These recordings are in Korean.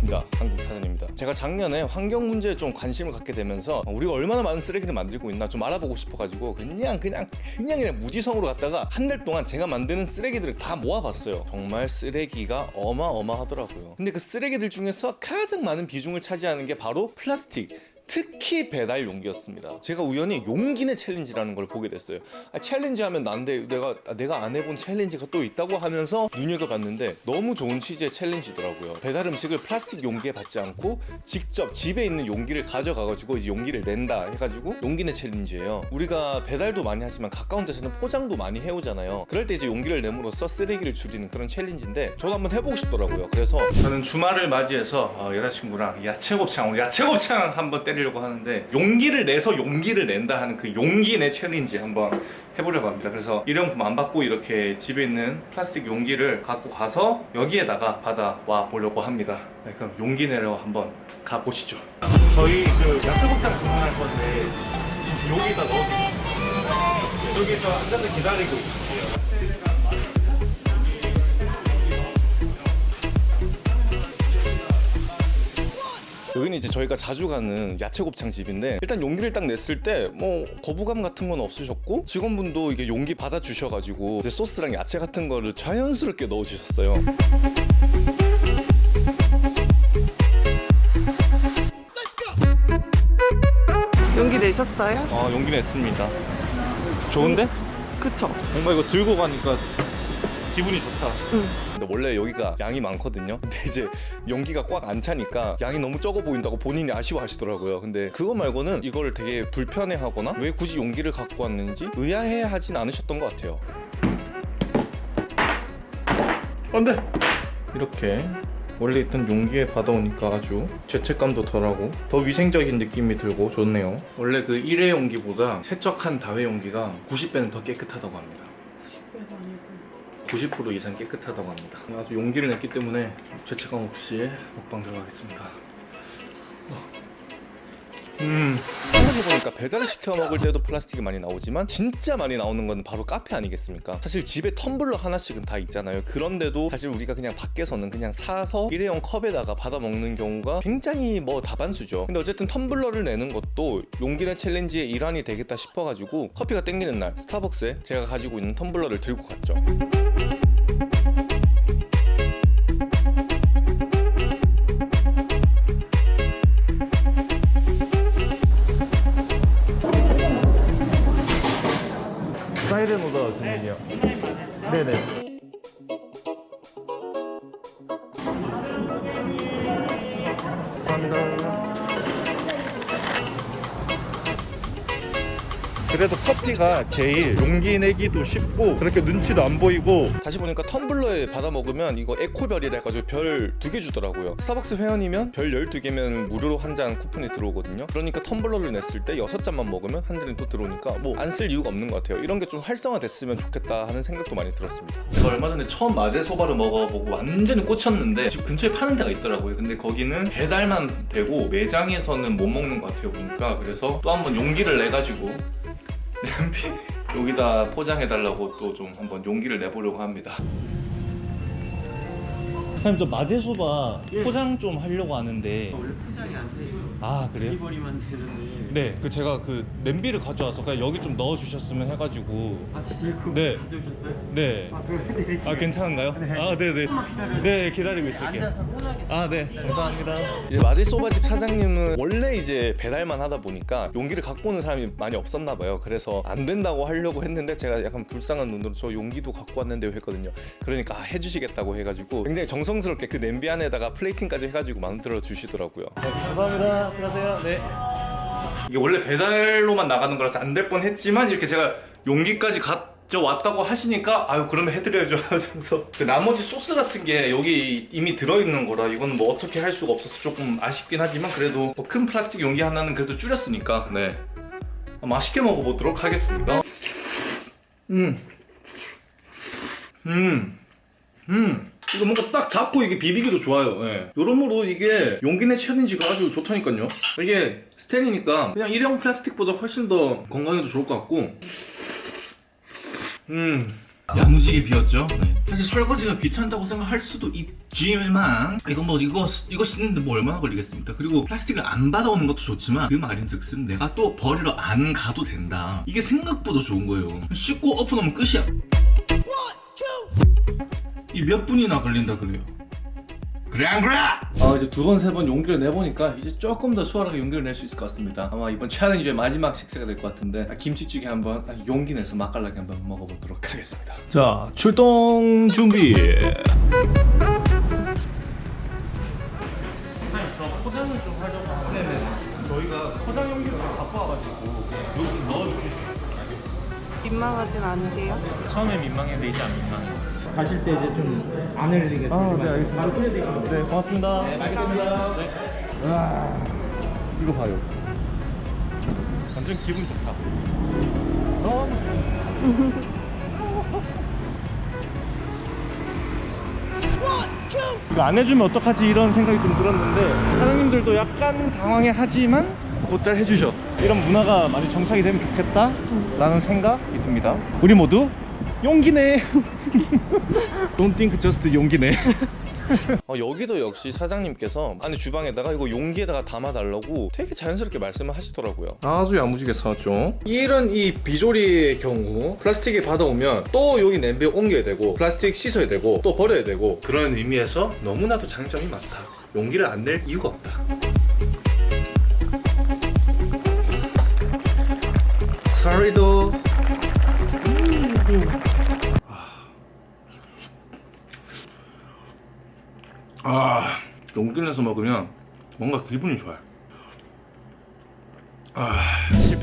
반갑습니다. 한국타전입니다. 제가 작년에 환경 문제에 좀 관심을 갖게 되면서 우리가 얼마나 많은 쓰레기를 만들고 있나 좀 알아보고 싶어가지고 그냥 그냥 그냥 그냥 무지성으로 갔다가 한 달 동안 제가 만드는 쓰레기들을 다 모아봤어요. 정말 쓰레기가 어마어마하더라고요. 근데 그 쓰레기들 중에서 가장 많은 비중을 차지하는 게 바로 플라스틱 특히 배달 용기였습니다. 제가 우연히 용기내 challenge라는 걸 보게 됐어요. 아, challenge 하면 난데 내가 아, 내가 안 해본 challenge가 또 있다고 하면서 눈여겨봤는데 너무 좋은 취지의 challenge더라고요. 배달 음식을 플라스틱 용기에 받지 않고 직접 집에 있는 용기를 가져가가지고 이제 용기를 낸다 해가지고 용기내 챌린지예요. 우리가 배달도 많이 하지만 가까운 데서는 포장도 많이 해오잖아요. 그럴 때 이제 용기를 냄으로써 쓰레기를 줄이는 그런 challenge인데 저도 한번 해보고 싶더라고요. 그래서 저는 주말을 맞이해서 어, 여자친구랑 야채곱창 야채곱창 한번 때리 해보려고 하는데 용기를 내서 용기를 낸다 하는 그 용기 내 challenge 한번 해보려고 합니다. 그래서 일회용품 안 받고 이렇게 집에 있는 플라스틱 용기를 갖고 가서 여기에다가 받아와 보려고 합니다. 네, 그럼 용기 내러 한번 가보시죠. 저희 그 야채곱창 주문할 건데 여기다 넣어주세요. 여기서 앉아서 기다리고 있을게요 여기는 이제 저희가 자주 가는 야채곱창 집인데 일단 용기를 딱 냈을 때 뭐 거부감 같은 건 없으셨고 직원분도 이게 용기 받아 주셔가지고 이제 소스랑 야채 같은 거를 자연스럽게 넣어주셨어요. 용기 내셨어요? 어 용기 냈습니다. 좋은데? 그쵸? 뭔가 이거 들고 가니까 기분이 좋다. 응. 원래 여기가 양이 많거든요. 근데 이제 용기가 꽉 안 차니까 양이 너무 적어 보인다고 본인이 아쉬워하시더라고요. 근데 그거 말고는 이걸 되게 불편해하거나 왜 굳이 용기를 갖고 왔는지 의아해하진 않으셨던 것 같아요. 안돼. 이렇게 원래 있던 용기에 받아오니까 아주 죄책감도 덜하고 더 위생적인 느낌이 들고 좋네요. 원래 그 일회 용기보다 세척한 다회 용기가 90배는 더 깨끗하다고 합니다. 90% 이상 깨끗하다고 합니다. 아주 용기를 냈기 때문에 죄책감 없이 먹방 들어가겠습니다 음. 생각해보니까 배달을 시켜 먹을 때도 플라스틱이 많이 나오지만 진짜 많이 나오는 건 바로 카페 아니겠습니까? 사실 집에 텀블러 하나씩은 다 있잖아요. 그런데도 사실 우리가 그냥 밖에서는 그냥 사서 일회용 컵에다가 받아 먹는 경우가 굉장히 뭐 다반수죠. 근데 어쨌든 텀블러를 내는 것도 용기내 챌린지의 일환이 되겠다 싶어가지고 커피가 땡기는 날 스타벅스에 제가 가지고 있는 텀블러를 들고 갔죠 사이렌 오더 주문이요. 네네. 그래도 커피가 제일 용기 내기도 쉽고 그렇게 눈치도 안 보이고. 다시 보니까 텀블러에 받아 먹으면 이거 에코별이라 해가지고 별 두 개 주더라고요. 스타벅스 회원이면 별 12개면 무료로 한 잔 쿠폰이 들어오거든요. 그러니까 텀블러를 냈을 때 6잔만 먹으면 한 잔이 또 들어오니까 뭐 안 쓸 이유가 없는 것 같아요. 이런 게 좀 활성화됐으면 좋겠다 하는 생각도 많이 들었습니다. 제가 얼마 전에 처음 마제소바를 먹어보고 완전히 꽂혔는데 집 근처에 파는 데가 있더라고요. 근데 거기는 배달만 되고 매장에서는 못 먹는 것 같아요 보니까. 그래서 또 한번 용기를 내가지고 냄비 여기다 포장해달라고 또 좀 한번 용기를 내보려고 합니다 사장님 저 마제소바 포장 좀 하려고 하는데 원래 포장이 안 돼요. 아 그래요? 딜리버리만 되는데. 네 그 제가 그 냄비를 가져와서 그냥 여기 좀 넣어주셨으면 해가지고 아 진짜 그거 네. 가져오셨어요? 네. 아. 아 괜찮은가요? 네. 아 네네 기다려요. 네 기다리고 있을게요 앉아서 편하게. 아네 감사합니다 이제 마제소바집 사장님은 원래 이제 배달만 하다 보니까 용기를 갖고 오는 사람이 많이 없었나 봐요 그래서 안 된다고 하려고 했는데 제가 약간 불쌍한 눈으로 저 용기도 갖고 왔는데요 했거든요 그러니까 아, 해주시겠다고 해가지고 굉장히 정성 스럽게 그 냄비 안에다가 플레이팅까지 해가지고 만들어 주시더라고요. 감사합니다. 들어가세요. 네. 이게 원래 배달로만 나가는 거라서 안 될 뻔 했지만 이렇게 제가 용기까지 가져왔다고 하시니까 아유 그러면 해드려야죠 하면서. 그 나머지 소스 같은 게 여기 이미 들어있는 거라 이건 뭐 어떻게 할 수가 없어서 조금 아쉽긴 하지만 그래도 뭐 큰 플라스틱 용기 하나는 그래도 줄였으니까. 네. 맛있게 먹어보도록 하겠습니다. 음. 음. 음. 이거 뭔가 딱 잡고 이게 비비기도 좋아요. 예. 여러모로 이게 용기 내 challenge가 아주 좋다니까요. 이게 스텐이니까 그냥 일회용 플라스틱보다 훨씬 더 건강에도 좋을 것 같고 음 야무지게 비볐죠. 네. 사실 설거지가 귀찮다고 생각할 수도 있지만 이거 뭐 이거 이거 씻는데 뭐 얼마나 걸리겠습니까? 그리고 플라스틱을 안 받아오는 것도 좋지만 그 말인즉슨 내가 또 버리러 안 가도 된다. 이게 생각보다 좋은 거예요. 씻고 엎어놓으면 끝이야. 이 몇 분이나 걸린다 그래요. 그래 안 그래? 아 이제 두 번 세 번 용기를 내보니까 이제 조금 더 수월하게 용기를 낼 수 있을 것 같습니다 아마 이번 챌린지의 마지막 식사가 될 것 같은데 아, 김치찌개 한번 아, 용기 내서 맛깔나게 한번 먹어보도록 하겠습니다 자 출동 준비 포장을 좀 하려고 하는데 네네 저희가 포장 용기를 바꿔와가지고 여기 좀 넣어주실 수 있어요? 민망하진 않으세요? 처음에 민망했는데 이제 안 민망해요. 가실 때 이제 좀 안 흘리게 아, 네, 알겠습니다. 바로 네 고맙습니다. 네, 알겠습니다. 네. 와. 이거 봐요. 완전 기분 좋다. 이거 안 해주면 어떡하지? 이런 생각이 좀 들었는데 사장님들도 약간 당황해 하지만 곧잘 해주셔 이런 문화가 많이 정착이 되면 좋겠다 라는 생각이 듭니다 우리 모두 용기네 Don't think just 용기네 어, 여기도 역시 사장님께서 안에 주방에다가 이거 용기에다가 담아달라고 되게 자연스럽게 말씀을 하시더라고요. 아주 야무지게 사왔죠. 이런 이 비조리의 경우 플라스틱에 받아오면 또 여기 냄비에 옮겨야 되고 플라스틱 씻어야 되고 또 버려야 되고 그런 의미에서 너무나도 장점이 많다. 용기를 안 낼 이유가 없다. 사리도. 아 용기 내서 먹으면 뭔가 기분이 좋아요. 아,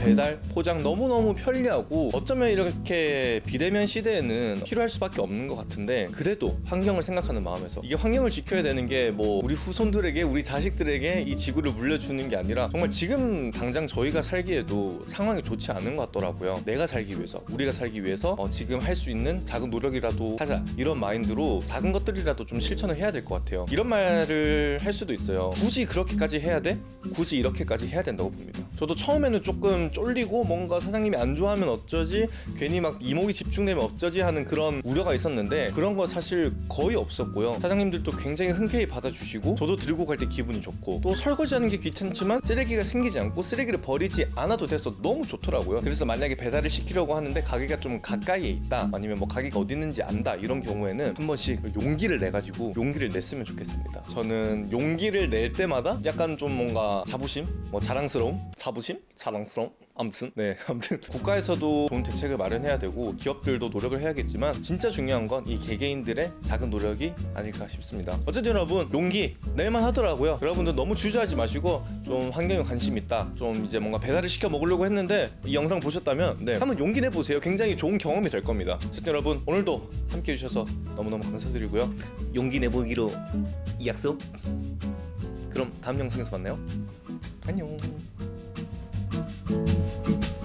배달, 포장 너무너무 편리하고 어쩌면 이렇게 비대면 시대에는 필요할 수밖에 없는 것 같은데 그래도 환경을 생각하는 마음에서 이게 환경을 지켜야 되는 게 뭐 우리 후손들에게 우리 자식들에게 이 지구를 물려주는 게 아니라 정말 지금 당장 저희가 살기에도 상황이 좋지 않은 것 같더라고요. 내가 살기 위해서 우리가 살기 위해서 어, 지금 할 수 있는 작은 노력이라도 하자. 이런 마인드로 작은 것들이라도 좀 실천을 해야 될 것 같아요. 이런 말을 할 수도 있어요. 굳이 그렇게까지 해야 돼? 굳이 이렇게까지 해야 된다고 봅니다. 저도 처음에는 조금 쫄리고 뭔가 사장님이 안 좋아하면 어쩌지? 괜히 막 이목이 집중되면 어쩌지? 하는 그런 우려가 있었는데 그런 거 사실 거의 없었고요. 사장님들도 굉장히 흔쾌히 받아주시고 저도 들고 갈 때 기분이 좋고 또 설거지하는 게 귀찮지만 쓰레기가 생기지 않고 쓰레기를 버리지 않아도 돼서 너무 좋더라고요. 그래서 만약에 배달을 시키려고 하는데 가게가 좀 가까이에 있다 아니면 뭐 가게가 어디 있는지 안다 이런 경우에는 한 번씩 용기를 내 가지고 용기를 냈으면 좋겠습니다. 저는 용기를 낼 때마다 약간 좀 뭔가 자부심? 뭐 자랑스러움? 자부심? 자랑스러움 아무튼 네 아무튼. 국가에서도 좋은 대책을 마련해야 되고 기업들도 노력을 해야겠지만 진짜 중요한 건 이 개개인들의 작은 노력이 아닐까 싶습니다. 어쨌든 여러분 용기 낼만 하더라고요. 여러분들 너무 주저하지 마시고 좀 환경에 관심 있다. 좀 이제 뭔가 배달을 시켜 먹으려고 했는데 이 영상 보셨다면 네 한번 용기 내보세요. 굉장히 좋은 경험이 될 겁니다. 어쨌든 여러분 오늘도 함께 해주셔서 너무너무 감사드리고요. 용기 내보기로 약속? 그럼 다음 영상에서 만나요. 안녕 Thank you.